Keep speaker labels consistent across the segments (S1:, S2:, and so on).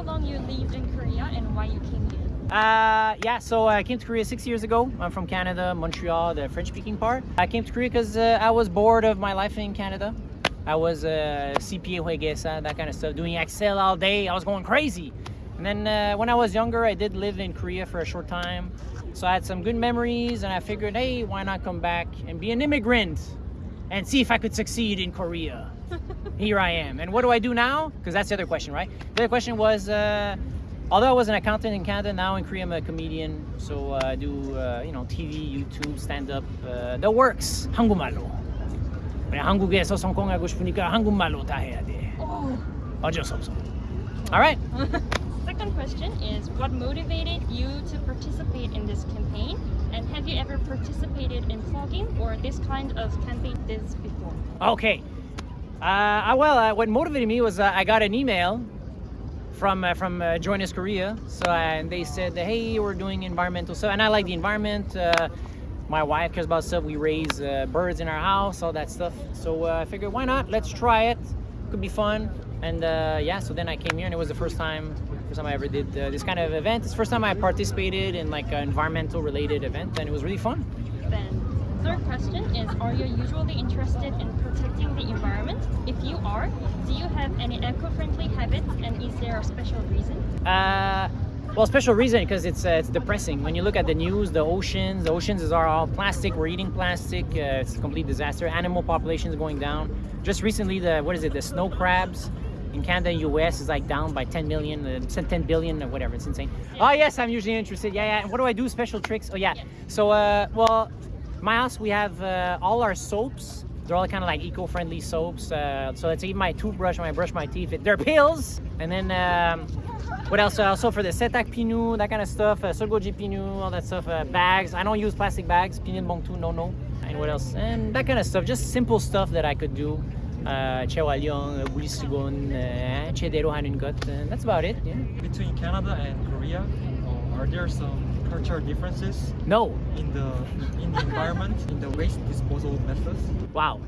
S1: how long you lived in Korea and why you came here?
S2: Uh, yeah, so I came to Korea six years ago. I'm from Canada, Montreal, the French-speaking part. I came to Korea because uh, I was bored of my life in Canada. I was uh, CPA Huegesa, that kind of stuff, doing Excel all day. I was going crazy. And then uh, when I was younger, I did live in Korea for a short time. So I had some good memories and I figured, hey, why not come back and be an immigrant and see if I could succeed in Korea Here I am. And what do I do now? Because that's the other question, right? The other question was, uh, although I was an accountant in Canada, now in Korea I'm a comedian. So uh, I do, uh, you know, TV, YouTube, stand-up, uh, the works. 한국말로. 그냥 한국에서 성공하고 싶으니까 한국말로 다 해야 돼.
S1: Oh.
S2: 어쩔 수 없어. All right.
S1: Second question is what motivated you to participate in this campaign? And have you ever participated in vlogging or this kind of campaign this before?
S2: Okay. Uh, well, uh, what motivated me was uh, I got an email from uh, from uh, Join Us Korea. So and they said, hey, we're doing environmental stuff, and I like the environment. Uh, my wife cares about stuff. We raise uh, birds in our house, all that stuff. So uh, I figured, why not? Let's try it. Could be fun. And uh, yeah, so then I came here, and it was the first time, first time I ever did uh, this kind of event. It's the first time I participated in like an environmental related event, and it was really fun.
S1: Third question is are you usually interested in protecting the environment? If you are, do you have any eco-friendly habits and is there a special reason?
S2: Uh, well, special reason because it's uh, it's depressing. When you look at the news, the oceans, the oceans are all plastic. We're eating plastic. Uh, it's a complete disaster. Animal population is going down. Just recently, the what is it? The snow crabs in Canada and US is like down by 10 million, uh, 10 billion or whatever. It's insane. Oh yes, I'm usually interested. Yeah, yeah. And what do I do? Special tricks? Oh yeah. So uh, well, my house we have uh, all our soaps. They're all kind of like eco-friendly soaps. Uh, so let's say my toothbrush when I brush my teeth, they're pills. And then um, what else? Uh, also for the setak pinu, that kind of stuff, uh, solgoji pinu, all that stuff, uh, bags. I don't use plastic bags. Pinin bongtu, no, no. And what else? And that kind of stuff. Just simple stuff that I could do. Uh, chewalyong, bulisugon, uh, chedero hanin got. And that's about it. Yeah.
S3: Between Canada and Korea, are there some cultural differences
S2: No.
S3: in the in the environment, in the waste disposal methods?
S2: Wow.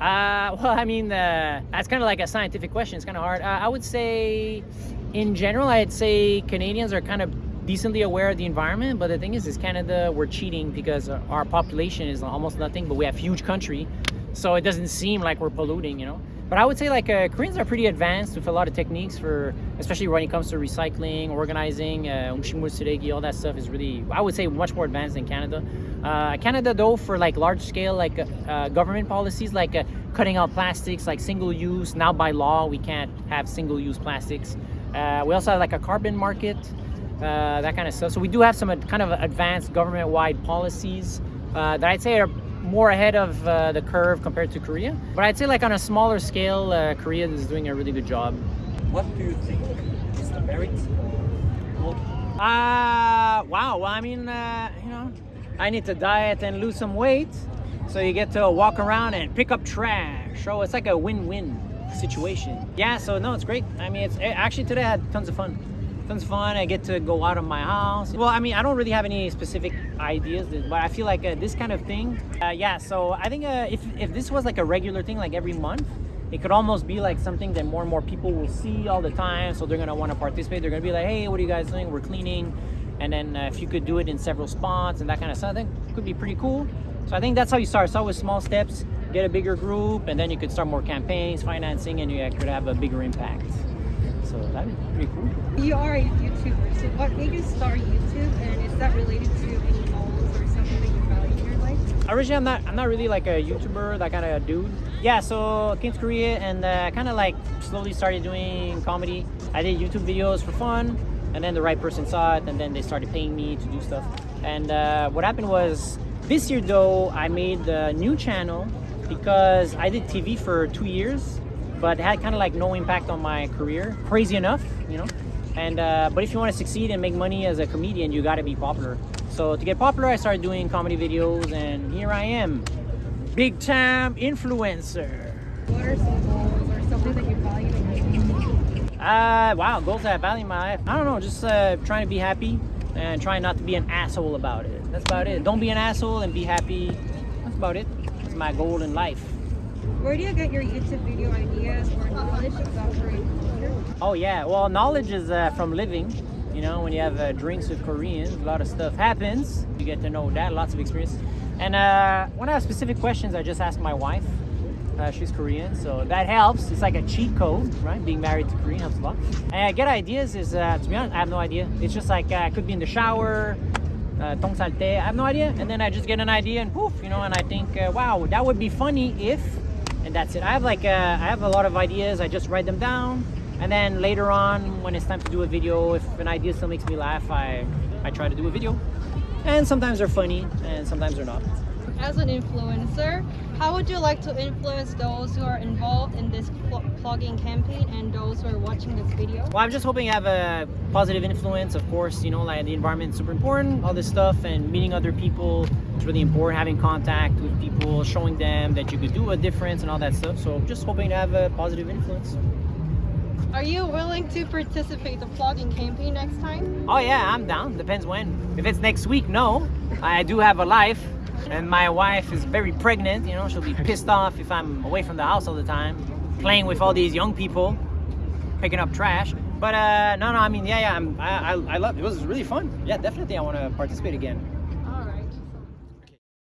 S2: Uh, well, I mean, uh, that's kind of like a scientific question. It's kind of hard. Uh, I would say, in general, I'd say Canadians are kind of decently aware of the environment. But the thing is, is Canada, we're cheating because our population is almost nothing, but we have huge country, so it doesn't seem like we're polluting, you know. But I would say like uh, Koreans are pretty advanced with a lot of techniques for, especially when it comes to recycling, organizing, uh, all that stuff is really, I would say, much more advanced than Canada. Uh, Canada, though, for like large scale like uh, government policies, like uh, cutting out plastics, like single use. Now by law, we can't have single use plastics. Uh, we also have like a carbon market, uh, that kind of stuff. So we do have some kind of advanced government-wide policies uh, that I'd say are more ahead of uh, the curve compared to Korea. But I'd say like on a smaller scale, uh, Korea is doing a really good job.
S3: What do you think is the merit of
S2: Uh, wow. Well, I mean, uh, you know, I need to diet and lose some weight. So you get to walk around and pick up trash. So it's like a win-win situation. Yeah, so no, it's great. I mean, it's actually today I had tons of fun. Of fun. I get to go out of my house. Well, I mean, I don't really have any specific ideas, but I feel like uh, this kind of thing. Uh, yeah, so I think uh, if if this was like a regular thing, like every month, it could almost be like something that more and more people will see all the time. So they're gonna want to participate. They're gonna be like, hey, what are you guys doing? We're cleaning. And then uh, if you could do it in several spots and that kind of stuff, I think it could be pretty cool. So I think that's how you start. Start with small steps, get a bigger group, and then you could start more campaigns, financing, and you could have a bigger impact. So that'd be pretty cool.
S4: You are a YouTuber, so what made you start YouTube, and is that related to any goals or something that you value in your life?
S2: Originally, I'm not I'm not really like a YouTuber, that kind of dude. Yeah, so came to Korea and uh, kind of like slowly started doing comedy. I did YouTube videos for fun, and then the right person saw it, and then they started paying me to do stuff. And uh, what happened was this year though, I made the new channel because I did TV for two years, but it had kind of like no impact on my career. Crazy enough, you know. And uh, but if you want to succeed and make money as a comedian, you got to be popular. So to get popular, I started doing comedy videos, and here I am, big time influencer.
S4: What are some goals or something that you value in your life?
S2: Uh, wow, goals that I value in my life. I don't know, just uh, trying to be happy and trying not to be an asshole about it. That's about it. Don't be an asshole and be happy. That's about it. That's my goal in life.
S4: Where do you get your YouTube video ideas or knowledge?
S2: Oh yeah, well knowledge is uh, from living. You know, when you have uh, drinks with Koreans, a lot of stuff happens. You get to know that, lots of experience. And uh, when I have specific questions, I just ask my wife. Uh, she's Korean, so that helps. It's like a cheat code, right? Being married to Korean helps a lot. And I get ideas. Is uh, to be honest, I have no idea. It's just like uh, I could be in the shower, uh, tong salte. I have no idea, and then I just get an idea and poof, you know. And I think, uh, wow, that would be funny if, and that's it. I have like uh, I have a lot of ideas. I just write them down, and then later on, when it's time to do a video, if an idea still makes me laugh, I I try to do a video. And sometimes they're funny, and sometimes they're not.
S4: As an influencer, how would you like to influence those who are involved in this pl- plogging campaign and those who are watching this video?
S2: Well, I'm just hoping to have a positive influence. Of course, you know, like the environment is super important, all this stuff, and meeting other people is really important. Having contact with people, showing them that you could do a difference and all that stuff. So, just hoping to have a positive influence.
S4: Are you willing to participate the plogging campaign next time?
S2: Oh yeah, I'm down. Depends when. If it's next week, no. I do have a life, and my wife is very pregnant. You know, she'll be pissed off if I'm away from the house all the time, playing with all these young people, picking up trash. But uh, no, no. I mean, yeah, yeah. I'm, I, I, I love. It was really fun. Yeah, definitely. I want to participate again.